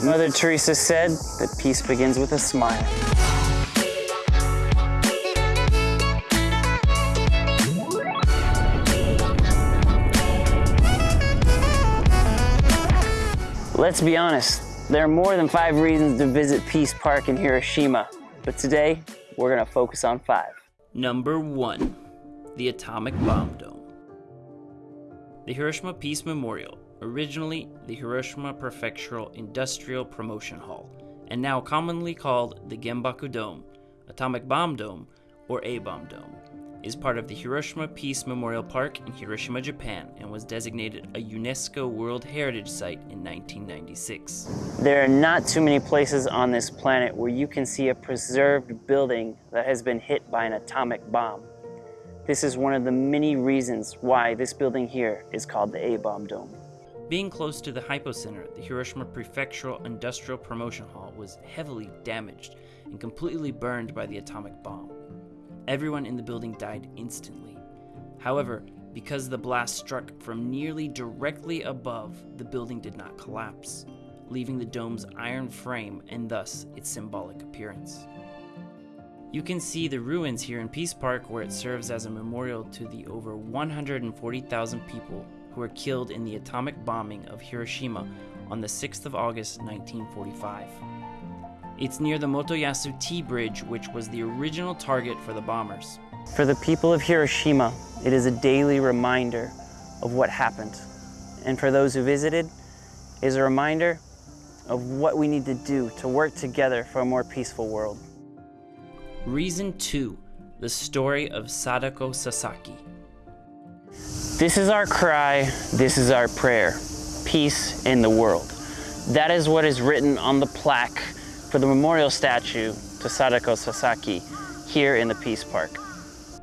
Mother Teresa said that peace begins with a smile. Let's be honest, there are more than five reasons to visit Peace Park in Hiroshima, but today we're going to focus on five. Number 1. The Atomic Bomb Dome. The Hiroshima Peace Memorial, originally the Hiroshima Prefectural Industrial Promotion Hall, and now commonly called the Genbaku Dome, Atomic Bomb Dome, or A-Bomb Dome, is part of the Hiroshima Peace Memorial Park in Hiroshima, Japan, and was designated a UNESCO World Heritage Site in 1996. There are not too many places on this planet where you can see a preserved building that has been hit by an atomic bomb. This is one of the many reasons why this building here is called the A-Bomb Dome. Being close to the Hypocenter, the Hiroshima Prefectural Industrial Promotion Hall was heavily damaged and completely burned by the atomic bomb. Everyone in the building died instantly. However, because the blast struck from nearly directly above, the building did not collapse, leaving the dome's iron frame and thus its symbolic appearance. You can see the ruins here in Peace Park where it serves as a memorial to the over 140,000 people who were killed in the atomic bombing of Hiroshima on the 6th of August 1945. It's near the Motoyasu T Bridge, which was the original target for the bombers. For the people of Hiroshima, it is a daily reminder of what happened. And for those who visited, it is a reminder of what we need to do to work together for a more peaceful world. Reason 2 The Story of Sadako Sasaki. This is our cry, this is our prayer. Peace in the world. That is what is written on the plaque for the memorial statue to Sadako Sasaki here in the Peace Park.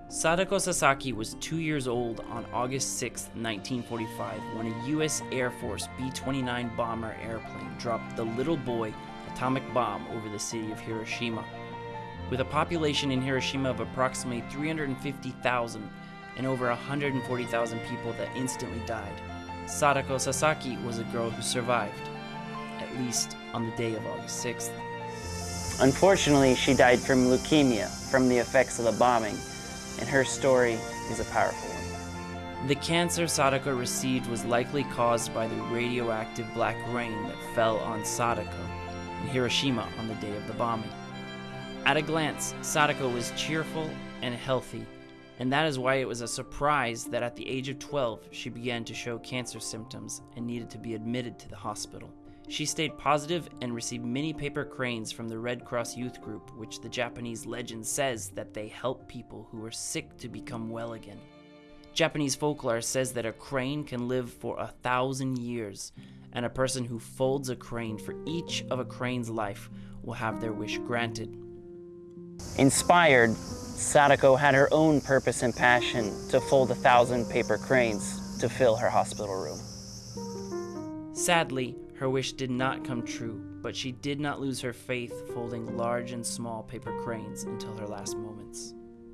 Sadako Sasaki was two years old on August 6, 1945, when a U.S. Air Force B 29 bomber airplane dropped the Little Boy atomic bomb over the city of Hiroshima. With a population in Hiroshima of approximately 350,000 and over 140,000 people that instantly died, Sadako Sasaki was a girl who survived, at least on the day of August 6th. Unfortunately, she died from leukemia from the effects of the bombing, and her story is a powerful one. The cancer Sadako received was likely caused by the radioactive black rain that fell on Sadako in Hiroshima on the day of the bombing. At a glance, Sadako was cheerful and healthy, and that is why it was a surprise that at the age of 12 she began to show cancer symptoms and needed to be admitted to the hospital. She stayed positive and received many paper cranes from the Red Cross Youth Group, which the Japanese legend says that they help people who are sick to become well again. Japanese folklore says that a crane can live for a thousand years, and a person who folds a crane for each of a crane's life will have their wish granted. Inspired, Sadako had her own purpose and passion to fold a thousand paper cranes to fill her hospital room. Sadly, her wish did not come true, but she did not lose her faith folding large and small paper cranes until her last moments.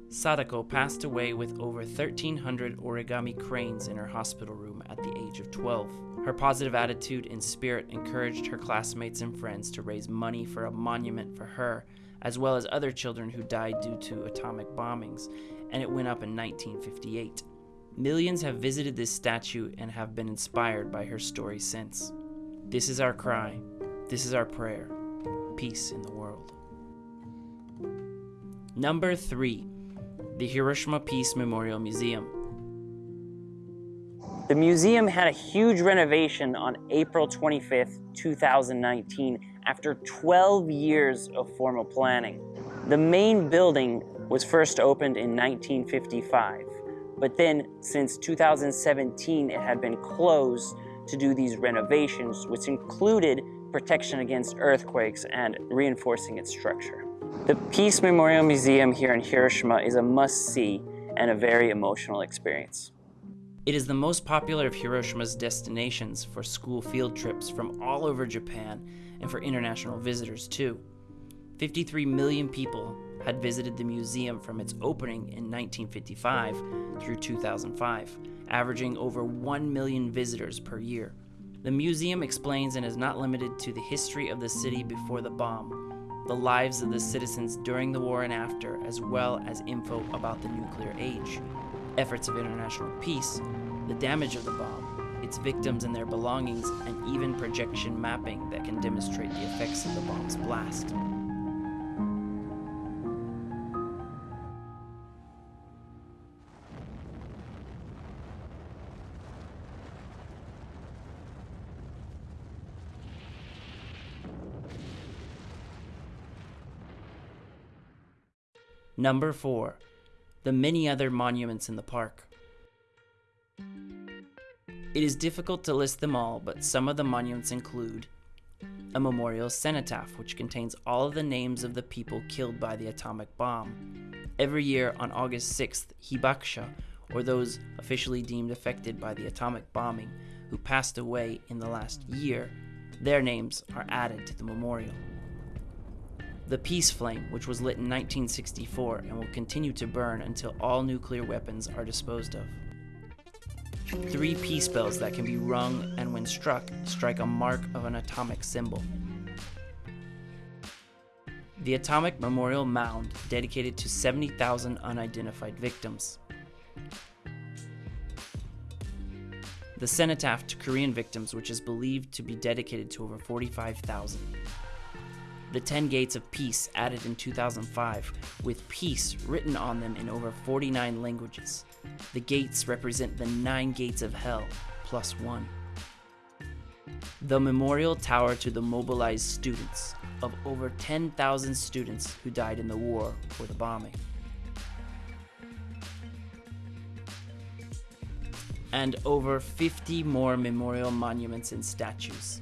Sadako passed away with over 1,300 origami cranes in her hospital room at the age of 12. Her positive attitude and spirit encouraged her classmates and friends to raise money for a monument for her, as well as other children who died due to atomic bombings, and it went up in 1958. Millions have visited this statue and have been inspired by her story since. This is our cry. This is our prayer. Peace in the world. Number 3. The Hiroshima Peace Memorial Museum. The museum had a huge renovation on April 25th, 2019, after 12 years of formal planning. The main building was first opened in 1955, but then since 2017 it had been closed to do these renovations, which included protection against earthquakes and reinforcing its structure. The Peace Memorial Museum here in Hiroshima is a must-see and a very emotional experience. It is the most popular of Hiroshima's destinations for school field trips from all over Japan and for international visitors too. 53 million people had visited the museum from its opening in 1955 through 2005 averaging over 1 million visitors per year. The museum explains and is not limited to the history of the city before the bomb, the lives of the citizens during the war and after, as well as info about the nuclear age, efforts of international peace, the damage of the bomb, its victims and their belongings, and even projection mapping that can demonstrate the effects of the bomb's blast. Number 4. The many other monuments in the park. It is difficult to list them all, but some of the monuments include a memorial cenotaph, which contains all of the names of the people killed by the atomic bomb. Every year on August 6th, Hibakusha, or those officially deemed affected by the atomic bombing who passed away in the last year, their names are added to the memorial the Peace Flame, which was lit in 1964 and will continue to burn until all nuclear weapons are disposed of. Three peace bells that can be rung and, when struck, strike a mark of an atomic symbol. The Atomic Memorial Mound, dedicated to 70,000 unidentified victims. The Cenotaph to Korean victims, which is believed to be dedicated to over 45,000 the 10 Gates of Peace added in 2005, with peace written on them in over 49 languages. The gates represent the nine gates of hell, plus one. The memorial tower to the mobilized students, of over 10,000 students who died in the war or the bombing. And over 50 more memorial monuments and statues.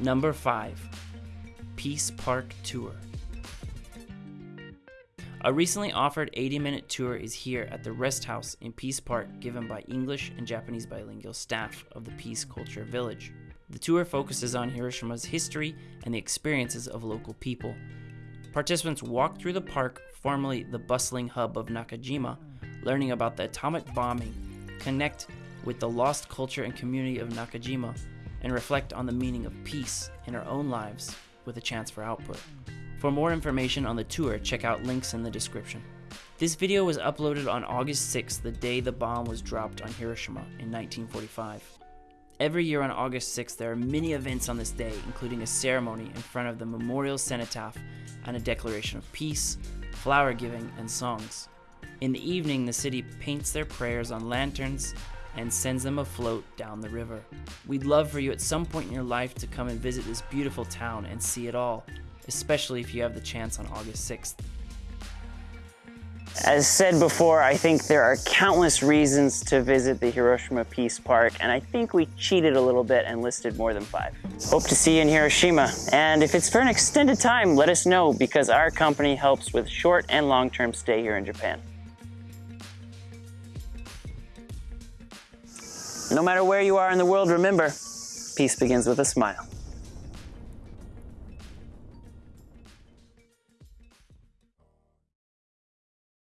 Number 5 Peace Park Tour. A recently offered 80 minute tour is here at the Rest House in Peace Park, given by English and Japanese bilingual staff of the Peace Culture Village. The tour focuses on Hiroshima's history and the experiences of local people. Participants walk through the park, formerly the bustling hub of Nakajima, learning about the atomic bombing, connect with the lost culture and community of Nakajima, and reflect on the meaning of peace in our own lives with a chance for output. For more information on the tour, check out links in the description. This video was uploaded on August 6th, the day the bomb was dropped on Hiroshima in 1945. Every year on August 6th, there are many events on this day, including a ceremony in front of the memorial cenotaph and a declaration of peace, flower giving, and songs. In the evening, the city paints their prayers on lanterns and sends them afloat down the river. We'd love for you at some point in your life to come and visit this beautiful town and see it all, especially if you have the chance on August 6th. As said before, I think there are countless reasons to visit the Hiroshima Peace Park, and I think we cheated a little bit and listed more than five. Hope to see you in Hiroshima, and if it's for an extended time, let us know because our company helps with short and long-term stay here in Japan. No matter where you are in the world, remember, peace begins with a smile.